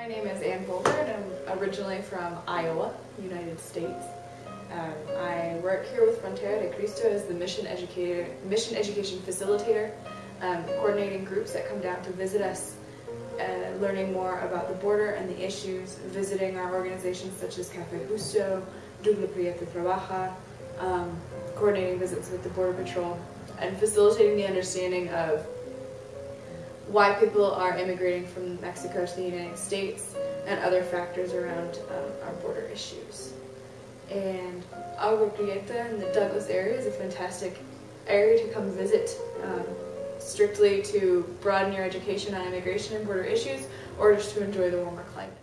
My name is Ann and I'm originally from Iowa, United States. Um, I work here with Frontera de Cristo as the mission educator, mission education facilitator, um, coordinating groups that come down to visit us, uh, learning more about the border and the issues, visiting our organizations such as Cafe Justo, DouglaPrieta Trabaja, um, coordinating visits with the Border Patrol, and facilitating the understanding of why people are immigrating from Mexico to the United States and other factors around um, our border issues. And Agua Prieta in the Douglas area is a fantastic area to come visit um, strictly to broaden your education on immigration and border issues or just to enjoy the warmer climate.